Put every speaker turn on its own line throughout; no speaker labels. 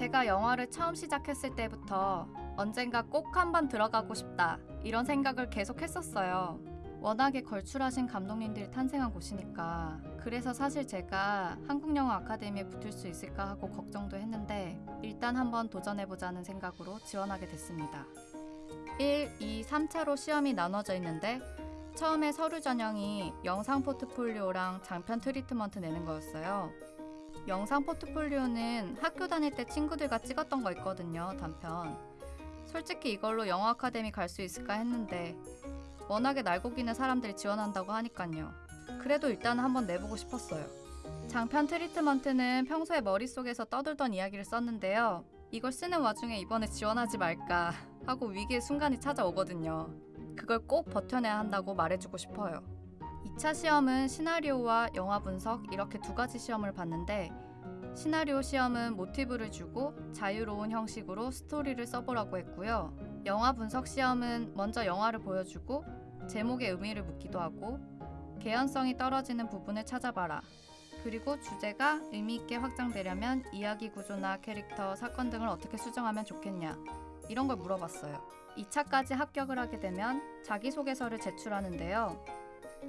제가 영화를 처음 시작했을 때부터 언젠가 꼭 한번 들어가고 싶다 이런 생각을 계속 했었어요. 워낙에 걸출하신 감독님들이 탄생한 곳이니까 그래서 사실 제가 한국영화 아카데미에 붙을 수 있을까 하고 걱정도 했는데 일단 한번 도전해보자는 생각으로 지원하게 됐습니다. 1, 2, 3차로 시험이 나눠져 있는데 처음에 서류 전형이 영상 포트폴리오랑 장편 트리트먼트 내는 거였어요. 영상 포트폴리오는 학교 다닐 때 친구들과 찍었던 거 있거든요, 단편. 솔직히 이걸로 영화 아카데미 갈 수 있을까 했는데 워낙에 날고기는 사람들이 지원한다고 하니깐요. 그래도 일단 한번 내보고 싶었어요. 장편 트리트먼트는 평소에 머릿속에서 떠들던 이야기를 썼는데요. 이걸 쓰는 와중에 이번에 지원하지 말까 하고 위기의 순간이 찾아오거든요. 그걸 꼭 버텨내야 한다고 말해주고 싶어요. 2차 시험은 시나리오와 영화 분석 이렇게 두 가지 시험을 봤는데 시나리오 시험은 모티브를 주고 자유로운 형식으로 스토리를 써보라고 했고요. 영화 분석 시험은 먼저 영화를 보여주고 제목의 의미를 묻기도 하고 개연성이 떨어지는 부분을 찾아봐라. 그리고 주제가 의미 있게 확장되려면 이야기 구조나 캐릭터, 사건 등을 어떻게 수정하면 좋겠냐. 이런 걸 물어봤어요. 2차까지 합격을 하게 되면 자기소개서를 제출하는데요.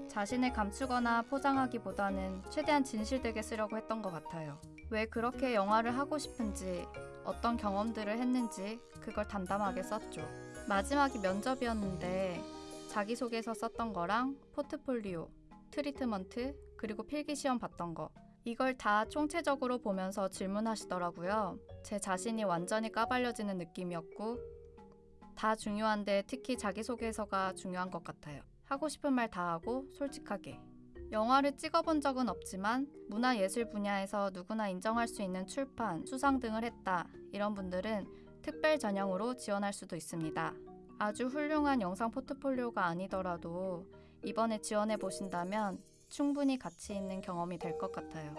자신을 감추거나 포장하기보다는 최대한 진실되게 쓰려고 했던 것 같아요. 왜 그렇게 영화를 하고 싶은지, 어떤 경험들을 했는지 그걸 담담하게 썼죠. 마지막이 면접이었는데 자기소개서 썼던 거랑 포트폴리오, 트리트먼트, 그리고 필기시험 봤던 거 이걸 다 총체적으로 보면서 질문하시더라고요. 제 자신이 완전히 까발려지는 느낌이었고 다 중요한데 특히 자기소개서가 중요한 것 같아요. 하고 싶은 말 다 하고 솔직하게. 영화를 찍어본 적은 없지만 문화예술 분야에서 누구나 인정할 수 있는 출판, 수상 등을 했다. 이런 분들은 특별 전형으로 지원할 수도 있습니다. 아주 훌륭한 영상 포트폴리오가 아니더라도 이번에 지원해 보신다면 충분히 가치 있는 경험이 될 것 같아요.